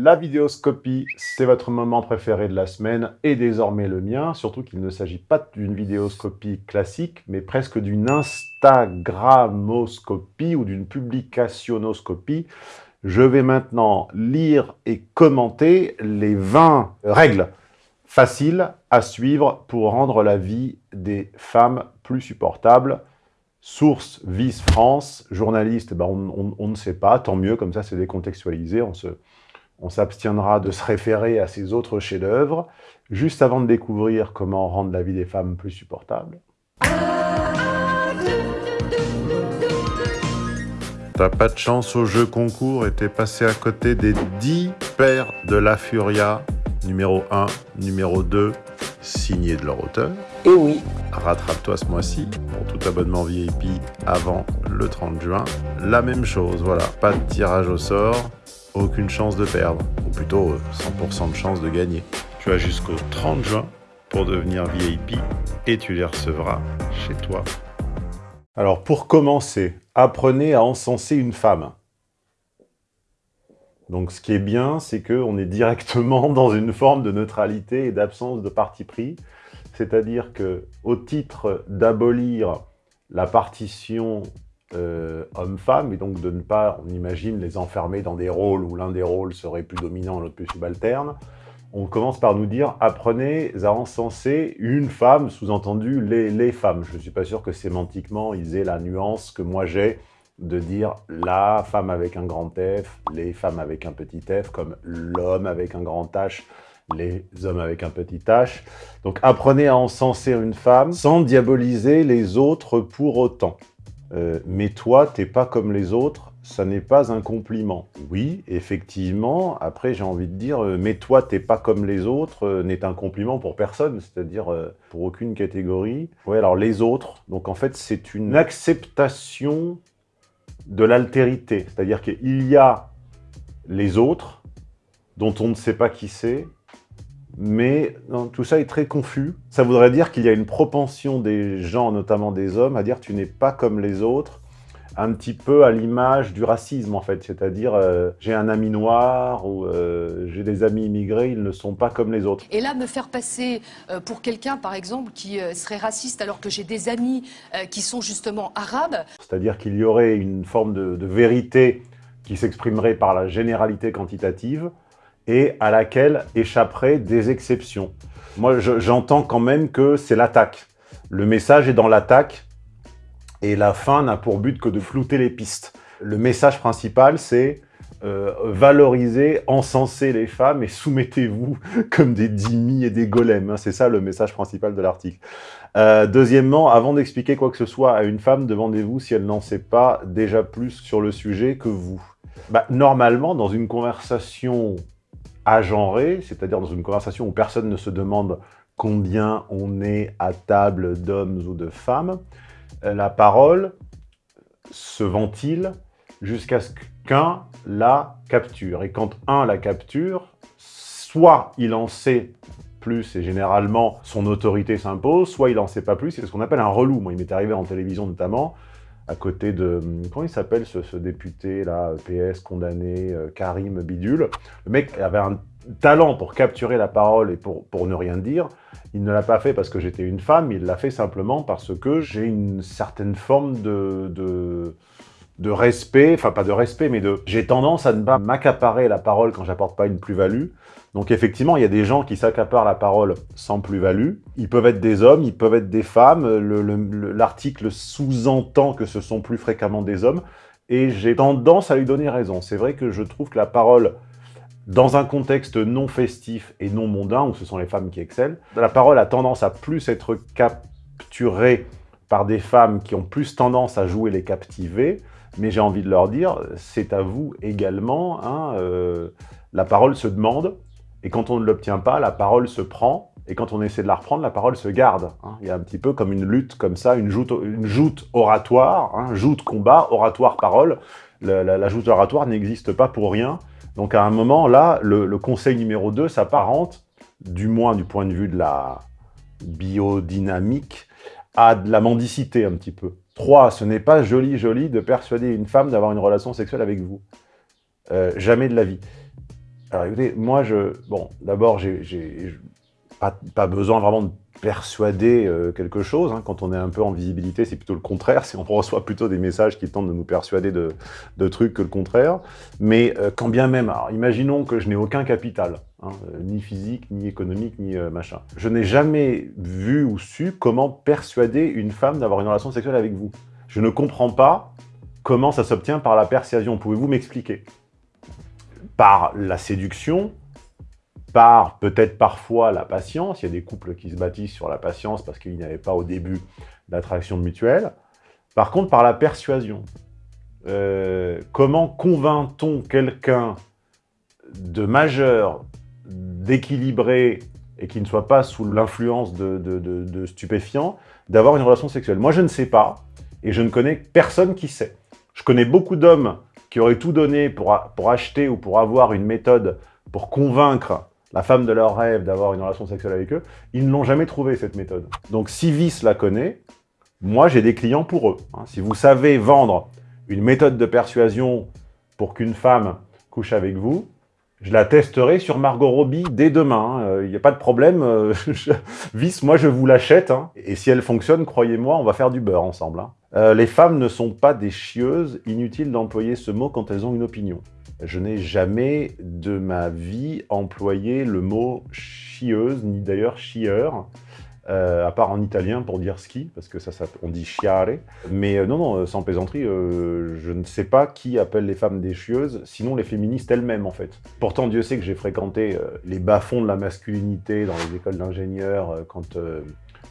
La vidéoscopie, c'est votre moment préféré de la semaine et désormais le mien, surtout qu'il ne s'agit pas d'une vidéoscopie classique, mais presque d'une Instagramoscopie ou d'une publicationoscopie. Je vais maintenant lire et commenter les 20 règles faciles à suivre pour rendre la vie des femmes plus supportable. Source Vice France, journaliste, ben on, ne sait pas, tant mieux, comme ça c'est décontextualisé, on se, on s'abstiendra de se référer à ces autres chefs-d'œuvre. Juste avant de découvrir comment rendre la vie des femmes plus supportable. T'as pas de chance au jeu concours et t'es passé à côté des 10 paires de la Furia, numéro 1, numéro 2, signé de leur auteur. Et oui. Rattrape-toi ce mois-ci pour tout abonnement VIP avant le 30 juin. La même chose, voilà, pas de tirage au sort, aucune chance de perdre, ou plutôt 100% euh, de chance de gagner. Tu as jusqu'au 30 juin pour devenir VIP et tu les recevras chez toi. Alors pour commencer, apprenez à encenser une femme. Donc ce qui est bien, c'est qu'on est directement dans une forme de neutralité et d'absence de parti pris. C'est-à-dire que au titre d'abolir la partition euh, homme-femme, et donc de ne pas, on imagine, les enfermer dans des rôles où l'un des rôles serait plus dominant, l'autre plus subalterne, on commence par nous dire « apprenez à encenser une femme », sous-entendu les, femmes. Je ne suis pas sûr que sémantiquement, ils aient la nuance que moi j'ai de dire la femme avec un grand F, les femmes avec un petit f, comme l'homme avec un grand H, les hommes avec un petit h. Donc apprenez à encenser une femme sans diaboliser les autres pour autant. Euh, mais toi, t'es pas comme les autres, ça n'est pas un compliment. Oui, effectivement, après j'ai envie de dire, euh, mais toi, t'es pas comme les autres, euh, n'est un compliment pour personne, c'est-à-dire pour aucune catégorie. Oui, alors les autres, donc en fait, c'est une acceptation de l'altérité, c'est-à-dire qu'il y a les autres, dont on ne sait pas qui c'est, mais tout ça est très confus. Ça voudrait dire qu'il y a une propension des gens, notamment des hommes, à dire « tu n'es pas comme les autres », un petit peu à l'image du racisme, en fait. C'est-à-dire, euh, j'ai un ami noir ou euh, j'ai des amis immigrés, ils ne sont pas comme les autres. Et là, me faire passer euh, pour quelqu'un, par exemple, qui serait raciste alors que j'ai des amis qui sont justement arabes. C'est-à-dire qu'il y aurait une forme de vérité qui s'exprimerait par la généralité quantitative, et à laquelle échapperaient des exceptions. Moi, j'entends quand même que c'est l'attaque. Le message est dans l'attaque, et la fin n'a pour but que de flouter les pistes. Le message principal, c'est euh, valoriser, encenser les femmes et soumettez-vous comme des dhimmis et des golems. Hein. C'est ça le message principal de l'article. Euh, deuxièmement, avant d'expliquer quoi que ce soit à une femme, demandez-vous si elle n'en sait pas déjà plus sur le sujet que vous. Bah, normalement, dans une conversation agenré, c'est-à-dire dans une conversation où personne ne se demande combien on est à table d'hommes ou de femmes, euh, la parole se ventile jusqu'à ce qu'un la capture. Et quand un la capture, soit il en sait plus et généralement son autorité s'impose, soit il en sait pas plus, c'est ce qu'on appelle un relou. Moi, il m'est arrivé en télévision notamment, à côté de... Comment il s'appelle ce, député, là, PS, condamné, euh, Karim Bidule Le mec avait un talent pour capturer la parole et pour, ne rien dire. Il ne l'a pas fait parce que j'étais une femme, il l'a fait simplement parce que j'ai une certaine forme de, de, de respect, enfin pas de respect, mais de... J'ai tendance à ne pas m'accaparer la parole quand j'apporte pas une plus-value. Donc effectivement, il y a des gens qui s'accaparent la parole sans plus-value. Ils peuvent être des hommes, ils peuvent être des femmes. L'article sous-entend que ce sont plus fréquemment des hommes. Et j'ai tendance à lui donner raison. C'est vrai que je trouve que la parole, dans un contexte non festif et non mondain, où ce sont les femmes qui excellent, la parole a tendance à plus être capturée par des femmes qui ont plus tendance à jouer les captivés, mais j'ai envie de leur dire, c'est à vous également, hein, euh, la parole se demande, et quand on ne l'obtient pas, la parole se prend, et quand on essaie de la reprendre, la parole se garde. Hein. Il y a un petit peu comme une lutte comme ça, une joute, une joute oratoire, hein, joute combat, oratoire parole. La, joute oratoire n'existe pas pour rien. Donc à un moment, là, le, conseil numéro 2 s'apparente, du moins du point de vue de la biodynamique, à de la mendicité un petit peu. 3. Ce n'est pas joli joli de persuader une femme d'avoir une relation sexuelle avec vous. Euh, jamais de la vie. Alors écoutez, moi, je, bon, d'abord, j'ai pas, pas, besoin vraiment de persuader euh, quelque chose. Hein. Quand on est un peu en visibilité, c'est plutôt le contraire. On reçoit plutôt des messages qui tentent de nous persuader de, trucs que le contraire. Mais euh, quand bien même, alors, imaginons que je n'ai aucun capital, hein, euh, ni physique, ni économique, ni machin. Je n'ai jamais vu ou su comment persuader une femme d'avoir une relation sexuelle avec vous. Je ne comprends pas comment ça s'obtient par la persuasion. Pouvez-vous m'expliquer? Par la séduction, par peut-être parfois la patience. Il y a des couples qui se bâtissent sur la patience parce qu'il n'y avait pas au début d'attraction mutuelle. Par contre, par la persuasion. Euh, comment convainc-on quelqu'un de majeur, d'équilibré et qui ne soit pas sous l'influence de, stupéfiants, d'avoir une relation sexuelle? Moi, je ne sais pas, et je ne connais personne qui sait. Je connais beaucoup d'hommes qui auraient tout donné pour, pour acheter ou pour avoir une méthode pour convaincre la femme de leur rêve d'avoir une relation sexuelle avec eux, ils ne l'ont jamais trouvé cette méthode. Donc si Vice la connaît, moi j'ai des clients pour eux. Hein. Si vous savez vendre une méthode de persuasion pour qu'une femme couche avec vous, je la testerai sur Margot Robbie dès demain. Il hein. n'y a pas de problème. Euh, Vice, moi je vous l'achète. Hein. Et si elle fonctionne, croyez-moi, on va faire du beurre ensemble. Euh, les femmes ne sont pas des chieuses. Inutile d'employer ce mot quand elles ont une opinion. Je n'ai jamais de ma vie employé le mot chieuse, ni d'ailleurs chieur, euh, à part en italien pour dire ski, parce que ça, ça on dit chiare. Mais euh, non, non, sans plaisanterie, je ne sais pas qui appelle les femmes des chieuses, sinon les féministes elles-mêmes, en fait. Pourtant, Dieu sait que j'ai fréquenté les bas-fonds de la masculinité dans les écoles d'ingénieurs, quand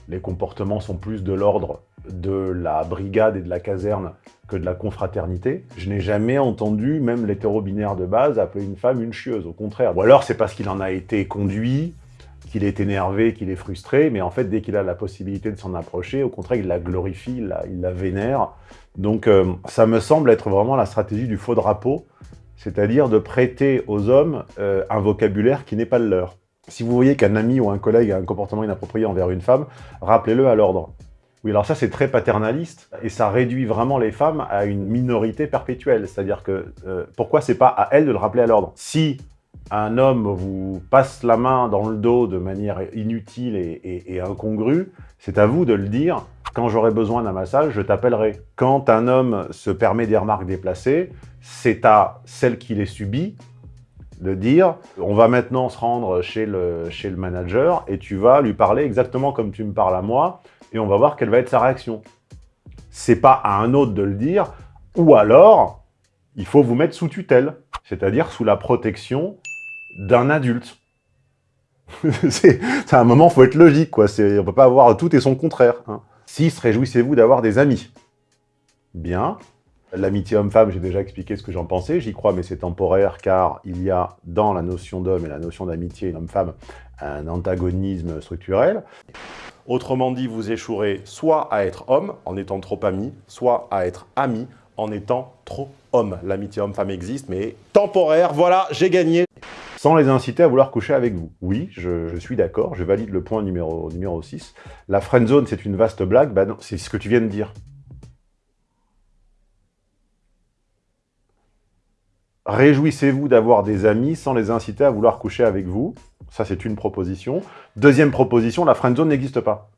les comportements sont plus de l'ordre de la brigade et de la caserne que de la confraternité. Je n'ai jamais entendu, même l'hétéro-binaire de base, appeler une femme une chieuse, au contraire. Ou alors c'est parce qu'il en a été conduit, qu'il est énervé, qu'il est frustré, mais en fait, dès qu'il a la possibilité de s'en approcher, au contraire, il la glorifie, il la, vénère. Donc euh, ça me semble être vraiment la stratégie du faux drapeau, c'est-à-dire de prêter aux hommes euh, un vocabulaire qui n'est pas le leur. Si vous voyez qu'un ami ou un collègue a un comportement inapproprié envers une femme, rappelez-le à l'ordre. Oui, alors ça, c'est très paternaliste, et ça réduit vraiment les femmes à une minorité perpétuelle. C'est-à-dire que, euh, pourquoi c'est pas à elles de le rappeler à l'ordre? Si un homme vous passe la main dans le dos de manière inutile et, incongrue, c'est à vous de le dire. Quand j'aurai besoin d'un massage, je t'appellerai. Quand un homme se permet des remarques déplacées, c'est à celle qui les subit de dire on va maintenant se rendre chez le, chez le manager et tu vas lui parler exactement comme tu me parles à moi et on va voir quelle va être sa réaction. C'est pas à un autre de le dire, ou alors, il faut vous mettre sous tutelle, c'est-à-dire sous la protection d'un adulte. c'est à un moment, faut être logique, quoi. On ne peut pas avoir tout et son contraire. Hein. 6. Réjouissez-vous d'avoir des amis. Bien. L'amitié homme-femme, j'ai déjà expliqué ce que j'en pensais. J'y crois, mais c'est temporaire, car il y a dans la notion d'homme et la notion d'amitié homme-femme un antagonisme structurel. Autrement dit, vous échouerez soit à être homme en étant trop ami, soit à être ami en étant trop homme. L'amitié homme-femme existe, mais temporaire, voilà, j'ai gagné sans les inciter à vouloir coucher avec vous. Oui, je, suis d'accord, je valide le point numéro, numéro 6. La friendzone, c'est une vaste blague, bah c'est ce que tu viens de dire. Réjouissez-vous d'avoir des amis sans les inciter à vouloir coucher avec vous. Ça, c'est une proposition. Deuxième proposition, la friendzone n'existe pas.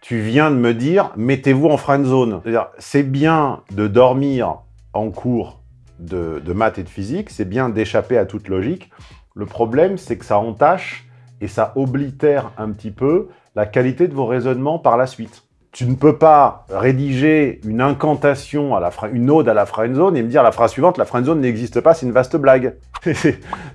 Tu viens de me dire, mettez-vous en friendzone. C'est bien de dormir en cours de, de maths et de physique, c'est bien d'échapper à toute logique. Le problème, c'est que ça entache et ça oblitère un petit peu la qualité de vos raisonnements par la suite tu ne peux pas rédiger une incantation, à la une ode à la friendzone et me dire la phrase suivante, la friendzone n'existe pas, c'est une vaste blague.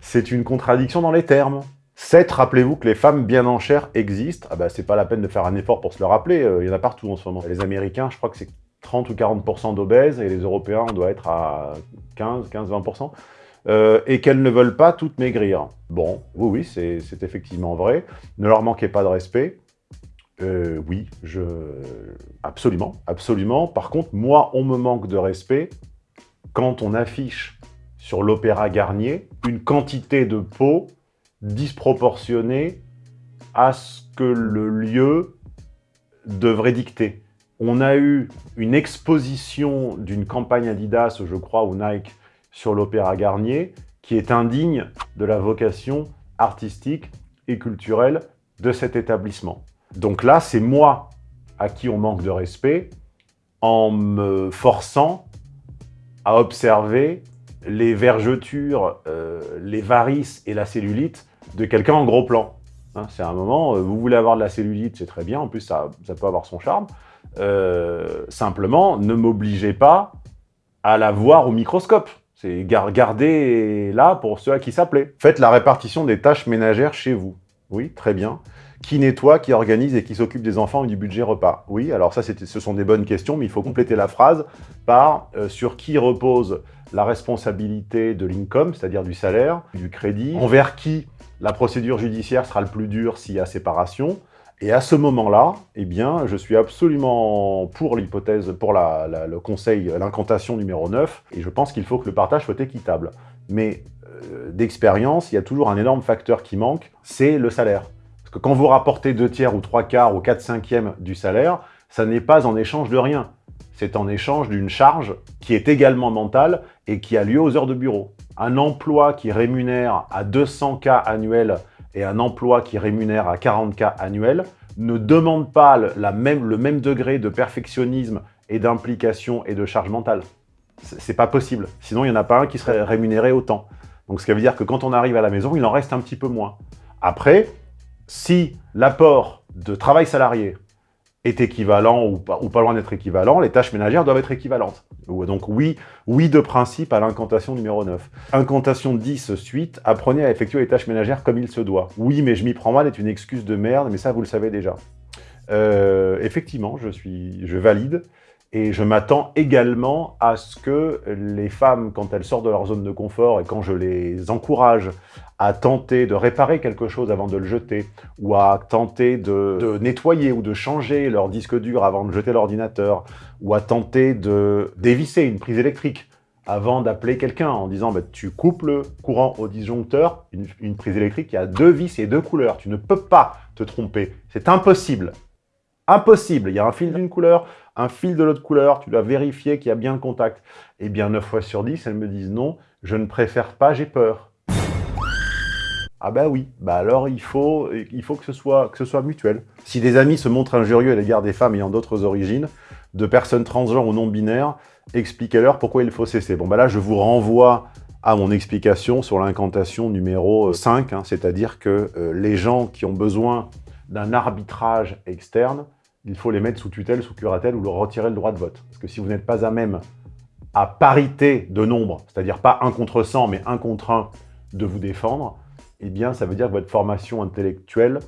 c'est une contradiction dans les termes. 7. Rappelez-vous que les femmes bien en chair existent. Ah bah, c'est pas la peine de faire un effort pour se le rappeler, euh, il y en a partout en ce moment. Les Américains, je crois que c'est 30 ou 40% d'obèses, et les Européens, on doit être à 15, 15, 20%. et qu'elles ne veulent pas toutes maigrir. Bon, oui, oui, c'est effectivement vrai. Ne leur manquez pas de respect. Euh, oui, je... absolument, absolument. Par contre, moi, on me manque de respect quand on affiche sur l'Opéra Garnier une quantité de peau disproportionnée à ce que le lieu devrait dicter. On a eu une exposition d'une campagne Adidas, je crois, ou Nike, sur l'Opéra Garnier, qui est indigne de la vocation artistique et culturelle de cet établissement. Donc là, c'est moi à qui on manque de respect en me forçant à observer les vergetures, euh, les varices et la cellulite de quelqu'un en gros plan. Hein, c'est un moment, euh, vous voulez avoir de la cellulite, c'est très bien, en plus ça, ça peut avoir son charme. Euh, simplement, ne m'obligez pas à la voir au microscope. C'est garder là pour ceux à qui ça plaît. Faites la répartition des tâches ménagères chez vous. Oui, très bien. Qui nettoie, qui organise et qui s'occupe des enfants et du budget repas? Oui, alors ça, ce sont des bonnes questions, mais il faut compléter la phrase par euh, sur qui repose la responsabilité de l'income, c'est-à-dire du salaire, du crédit, envers qui la procédure judiciaire sera le plus dur s'il y a séparation, et à ce moment-là, eh bien, je suis absolument pour l'hypothèse, pour le conseil, l'incantation numéro 9, et je pense qu'il faut que le partage soit équitable. Mais euh, d'expérience, il y a toujours un énorme facteur qui manque, c'est le salaire. Parce que quand vous rapportez deux tiers ou trois quarts ou quatre cinquièmes du salaire, ça n'est pas en échange de rien. C'est en échange d'une charge qui est également mentale et qui a lieu aux heures de bureau. Un emploi qui rémunère à 200 cas annuels et un emploi qui rémunère à 40K annuels ne demande pas le même degré de perfectionnisme et d'implication et de charge mentale. C'est pas possible. Sinon, il n'y en a pas un qui serait rémunéré autant. Donc, ce qui veut dire que quand on arrive à la maison, il en reste un petit peu moins. Après, si l'apport de travail salarié est équivalent ou pas, ou pas loin d'être équivalent, les tâches ménagères doivent être équivalentes. Donc oui, oui de principe à l'incantation numéro 9. Incantation 10 suite, apprenez à effectuer les tâches ménagères comme il se doit. Oui, mais je m'y prends mal est une excuse de merde, mais ça vous le savez déjà. Euh, effectivement, je, suis, je valide. Et je m'attends également à ce que les femmes, quand elles sortent de leur zone de confort et quand je les encourage à tenter de réparer quelque chose avant de le jeter, ou à tenter de, nettoyer ou de changer leur disque dur avant de jeter l'ordinateur, ou à tenter de dévisser une prise électrique avant d'appeler quelqu'un en disant bah, tu coupes le courant au disjoncteur, une, une prise électrique, y a deux vis et deux couleurs, tu ne peux pas te tromper, c'est impossible. Impossible, il y a un fil d'une couleur, un fil de l'autre couleur, tu dois vérifier qu'il y a bien le contact. Eh bien, 9 fois sur 10, elles me disent non, je ne préfère pas, j'ai peur. Ah bah oui, bah alors il faut, que, ce soit, mutuel. Si des amis se montrent injurieux à l'égard des femmes ayant d'autres origines, de personnes transgenres ou non-binaires, expliquez-leur pourquoi il faut cesser. Bon bah là, je vous renvoie à mon explication sur l'incantation numéro 5, hein, c'est-à-dire que euh, les gens qui ont besoin d'un arbitrage externe il faut les mettre sous tutelle, sous curatelle ou leur retirer le droit de vote. Parce que si vous n'êtes pas à même, à parité de nombre, c'est-à-dire pas un contre 100, mais un contre 1, de vous défendre, eh bien, ça veut dire que votre formation intellectuelle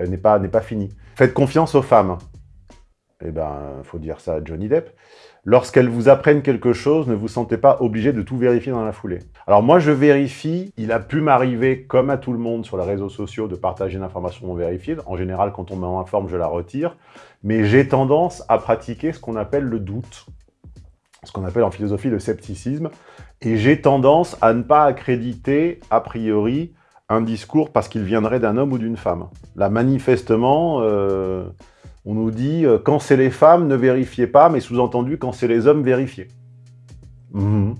euh, n'est pas, pas finie. Faites confiance aux femmes. Eh ben, faut dire ça à Johnny Depp. Lorsqu'elles vous apprennent quelque chose, ne vous sentez pas obligé de tout vérifier dans la foulée. Alors moi, je vérifie. Il a pu m'arriver, comme à tout le monde sur les réseaux sociaux, de partager une information non vérifiée. En général, quand on m'informe, je la retire. Mais j'ai tendance à pratiquer ce qu'on appelle le doute, ce qu'on appelle en philosophie le scepticisme. Et j'ai tendance à ne pas accréditer, a priori, un discours parce qu'il viendrait d'un homme ou d'une femme. Là, manifestement... Euh, on nous dit euh, quand c'est les femmes, ne vérifiez pas, mais sous-entendu quand c'est les hommes, vérifiez. Mhm.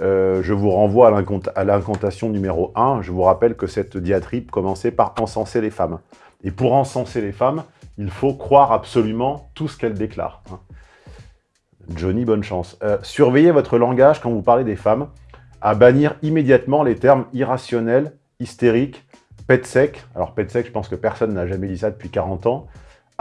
Euh, je vous renvoie à l'incantation numéro 1. Je vous rappelle que cette diatribe commençait par encenser les femmes. Et pour encenser les femmes, il faut croire absolument tout ce qu'elles déclarent. Hein. Johnny, bonne chance. Euh, surveillez votre langage quand vous parlez des femmes, à bannir immédiatement les termes irrationnels, hystériques, pet sec. Alors pet sec, je pense que personne n'a jamais dit ça depuis 40 ans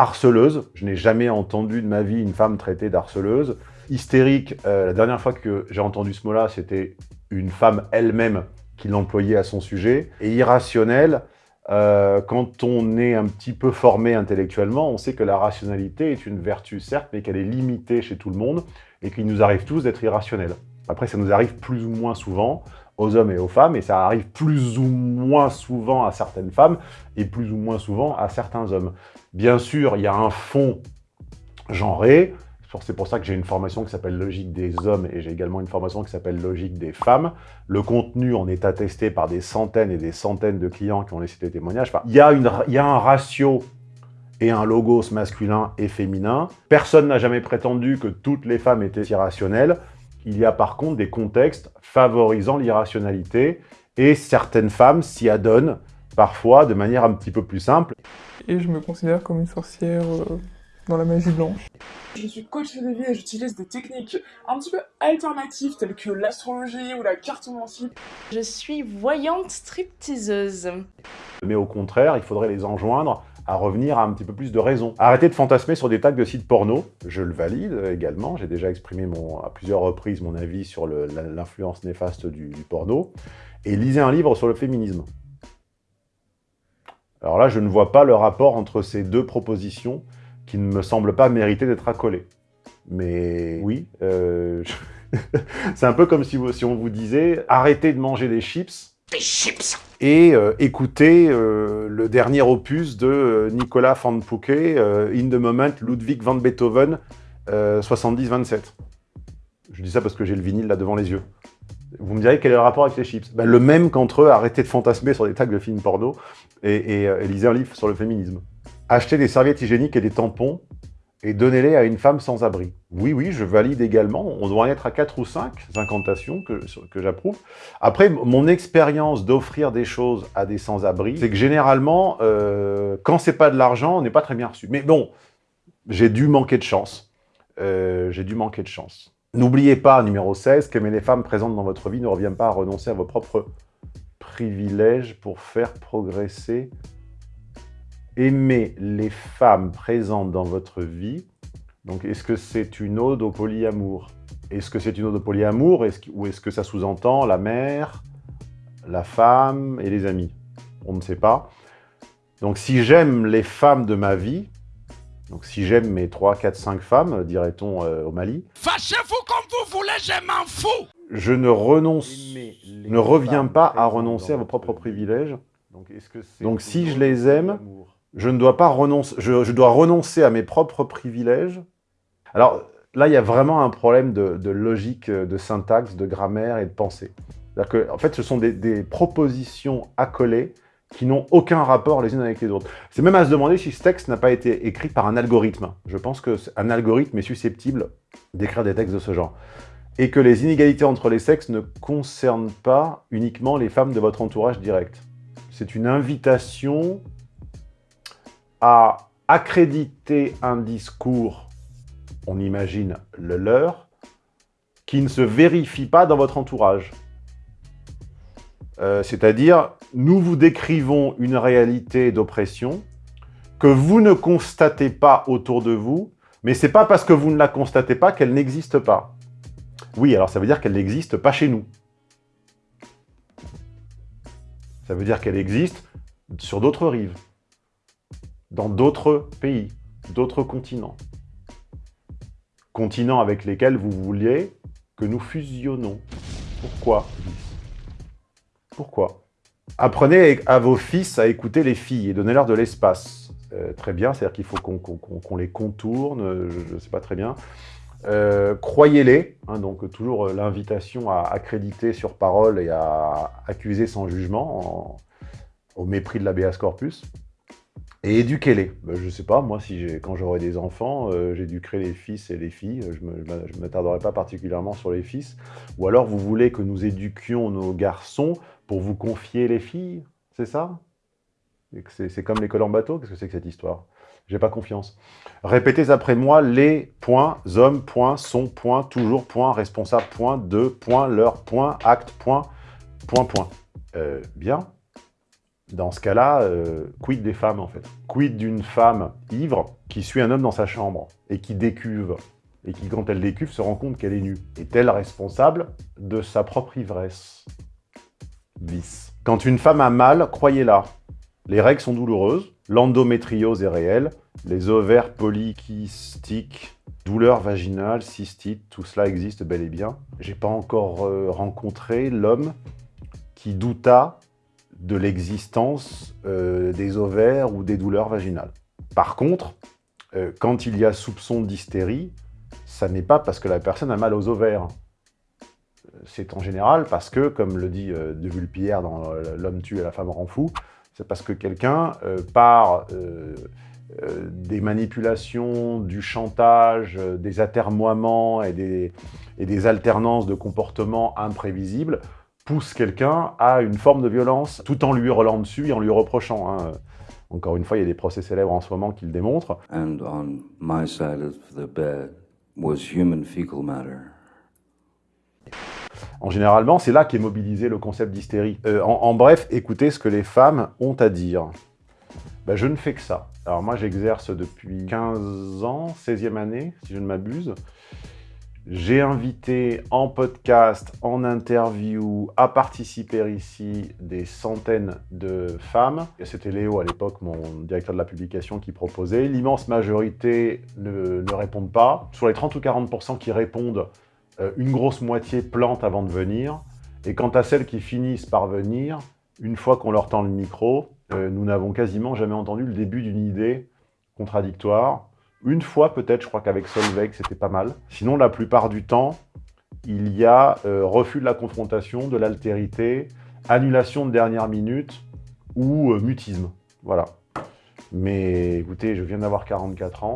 harceleuse. Je n'ai jamais entendu de ma vie une femme traitée d'harceleuse. Hystérique, euh, la dernière fois que j'ai entendu ce mot-là, c'était une femme elle-même qui l'employait à son sujet. Et irrationnel, euh, quand on est un petit peu formé intellectuellement, on sait que la rationalité est une vertu, certes, mais qu'elle est limitée chez tout le monde et qu'il nous arrive tous d'être irrationnels. Après, ça nous arrive plus ou moins souvent aux hommes et aux femmes, et ça arrive plus ou moins souvent à certaines femmes et plus ou moins souvent à certains hommes. Bien sûr, il y a un fond genré, c'est pour ça que j'ai une formation qui s'appelle Logique des hommes et j'ai également une formation qui s'appelle Logique des femmes. Le contenu en est attesté par des centaines et des centaines de clients qui ont laissé des témoignages. il, y il y a un ratio et un logos masculin et féminin. Personne n'a jamais prétendu que toutes les femmes étaient irrationnelles. Il y a par contre des contextes favorisant l'irrationalité et certaines femmes s'y adonnent parfois de manière un petit peu plus simple. Et je me considère comme une sorcière euh, dans la magie blanche. Je suis coach de vie et j'utilise des techniques un petit peu alternatives telles que l'astrologie ou la cartomancie. Je suis voyante stripteaseuse. Mais au contraire, il faudrait les enjoindre à revenir à un petit peu plus de raison. Arrêtez de fantasmer sur des tags de sites porno, je le valide également, j'ai déjà exprimé mon, à plusieurs reprises mon avis sur l'influence néfaste du, porno, et lisez un livre sur le féminisme. Alors là, je ne vois pas le rapport entre ces deux propositions qui ne me semblent pas mériter d'être accolées. Mais oui, euh, c'est un peu comme si, on vous disait « arrêtez de manger des chips » Des chips et euh, écoutez euh, le dernier opus de euh, Nicolas van euh, In the Moment, Ludwig van Beethoven, 70-27. Je dis ça parce que j'ai le vinyle là devant les yeux. Vous me direz quel est le rapport avec les chips ben, Le même qu'entre eux, arrêtez de fantasmer sur des tags de films porno et, et, lisez un livre sur le féminisme. Achetez des serviettes hygiéniques et des tampons et donnez-les à une femme sans abri. Oui, oui, je valide également. On doit en être à 4 ou 5 incantations que, que j'approuve. Après, mon expérience d'offrir des choses à des sans-abri, c'est que généralement, euh, quand c'est pas de l'argent, on n'est pas très bien reçu. Mais bon, j'ai dû manquer de chance. Euh, j'ai dû manquer de chance. N'oubliez pas, numéro 16, qu'aimer les femmes présentes dans votre vie ne revient pas à renoncer à vos propres privilèges pour faire progresser aimer les femmes présentes dans votre vie. Donc, est-ce que c'est une ode au polyamour? Est-ce que c'est une ode au polyamour? Ou est-ce que ça sous-entend la mère, la femme et les amis? On ne sait pas. Donc, si j'aime les femmes de ma vie, donc si j'aime mes 3, 4, 5 femmes, dirait-on euh, au Mali... Fâchez-vous comme vous voulez, je m'en fous. Je ne renonce, ne reviens pas à renoncer à vos propres privilèges. Donc, Donc si je les aime, je ne dois pas renoncer, je, dois renoncer à mes propres privilèges. Alors là, il y a vraiment un problème de, logique, de syntaxe, de grammaire et de pensée. Que, en fait, ce sont des propositions accolées qui n'ont aucun rapport les unes avec les autres. C'est même à se demander si ce texte n'a pas été écrit par un algorithme. Je pense qu'un algorithme est susceptible d'écrire des textes de ce genre. Et que les inégalités entre les sexes ne concernent pas uniquement les femmes de votre entourage direct. C'est une invitation à accréditer un discours, on imagine le leur, qui ne se vérifie pas dans votre entourage. Euh, C'est-à-dire, nous vous décrivons une réalité d'oppression que vous ne constatez pas autour de vous, mais c'est pas parce que vous ne la constatez pas qu'elle n'existe pas. Oui, alors ça veut dire qu'elle n'existe pas chez nous. Ça veut dire qu'elle existe sur d'autres rives dans d'autres pays, d'autres continents. Continents avec lesquels vous vouliez que nous fusionnons. Pourquoi Pourquoi? Apprenez à vos fils à écouter les filles et donnez-leur de l'espace. Euh, très bien, c'est-à-dire qu'il faut qu'on qu qu les contourne, je ne sais pas très bien. Euh, Croyez-les, hein, donc toujours euh, l'invitation à accréditer sur parole et à accuser sans jugement, en, au mépris de l'ABS corpus. Et éduquez-les. Ben, je sais pas, moi, si quand j'aurai des enfants, euh, j'éduquerai les fils et les filles. Je ne m'attarderai pas particulièrement sur les fils. Ou alors, vous voulez que nous éduquions nos garçons pour vous confier les filles C'est ça? C'est comme l'école en bateau? Qu'est-ce que c'est que cette histoire? J'ai pas confiance. Répétez après moi les points, hommes, points, sont, toujours, points, responsable, points, de, points, leur, point, point. Euh, bien dans ce cas-là, euh, quid des femmes, en fait? Quid d'une femme ivre qui suit un homme dans sa chambre et qui décuve, et qui, quand elle décuve, se rend compte qu'elle est nue? Est-elle responsable de sa propre ivresse? Bis. Quand une femme a mal, croyez-la, les règles sont douloureuses, l'endométriose est réelle, les ovaires polykystiques, douleurs vaginales, cystites, tout cela existe bel et bien. J'ai pas encore euh, rencontré l'homme qui douta de l'existence euh, des ovaires ou des douleurs vaginales. Par contre, euh, quand il y a soupçon d'hystérie, ça n'est pas parce que la personne a mal aux ovaires. C'est en général parce que, comme le dit euh, De Vulpierre dans L'homme tue et la femme rend fou, c'est parce que quelqu'un, par des manipulations, du chantage, des atermoiements et des, et des alternances de comportements imprévisibles poussent quelqu'un à une forme de violence tout en lui hurlant dessus et en lui reprochant. hein. Encore une fois, il y a des procès célèbres en ce moment qui le démontrent. And on my side of the bed was human fecal matter. En généralement, c'est là qu'est mobilisé le concept d'hystérie. Euh, en, en bref, écoutez ce que les femmes ont à dire. Ben, je ne fais que ça. Alors moi, j'exerce depuis 15 ans, 16e année, si je ne m'abuse. J'ai invité en podcast, en interview, à participer ici des centaines de femmes. C'était Léo à l'époque, mon directeur de la publication, qui proposait. L'immense majorité ne, ne répondent pas. Sur les 30 ou 40% qui répondent, euh, une grosse moitié plante avant de venir. Et quant à celles qui finissent par venir, une fois qu'on leur tend le micro, euh, nous n'avons quasiment jamais entendu le début d'une idée contradictoire. Une fois peut-être, je crois qu'avec Solveig, c'était pas mal. Sinon, la plupart du temps, il y a euh, refus de la confrontation, de l'altérité, annulation de dernière minute ou euh, mutisme. Voilà. Mais écoutez, je viens d'avoir 44 ans.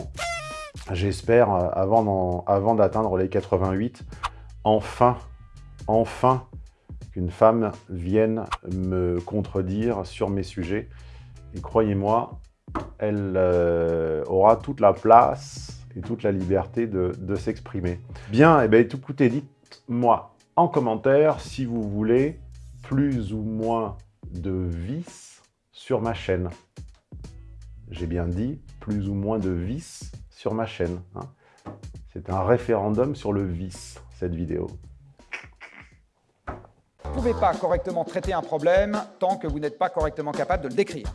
J'espère, euh, avant d'atteindre les 88, enfin, enfin, qu'une femme vienne me contredire sur mes sujets. Et croyez-moi, elle euh, aura toute la place et toute la liberté de, s'exprimer. Bien, et bien écoutez, dites-moi en commentaire si vous voulez plus ou moins de vices sur ma chaîne. J'ai bien dit plus ou moins de vices sur ma chaîne. hein. C'est un référendum sur le vice, cette vidéo. Vous ne pouvez pas correctement traiter un problème tant que vous n'êtes pas correctement capable de le décrire.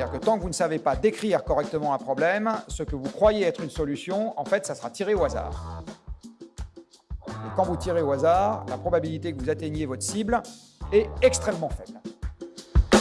C'est-à-dire que tant que vous ne savez pas décrire correctement un problème, ce que vous croyez être une solution, en fait, ça sera tiré au hasard. Et quand vous tirez au hasard, la probabilité que vous atteigniez votre cible est extrêmement faible.